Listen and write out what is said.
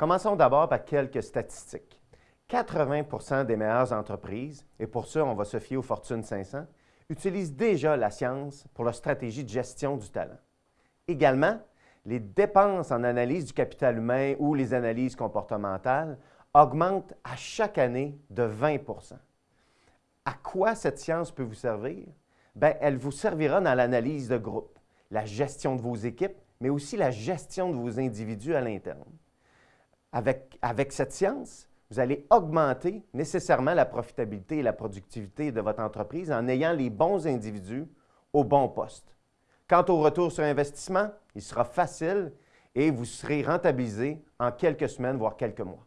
Commençons d'abord par quelques statistiques. 80% des meilleures entreprises, et pour ça, on va se fier aux Fortune 500, utilisent déjà la science pour leur stratégie de gestion du talent. Également, les dépenses en analyse du capital humain ou les analyses comportementales augmentent à chaque année de 20% À quoi cette science peut vous servir? Bien, elle vous servira dans l'analyse de groupe, la gestion de vos équipes, mais aussi la gestion de vos individus à l'interne. Avec, cette science, vous allez augmenter nécessairement la profitabilité et la productivité de votre entreprise en ayant les bons individus au bon poste. Quant au retour sur investissement, il sera facile et vous serez rentabilisé en quelques semaines, voire quelques mois.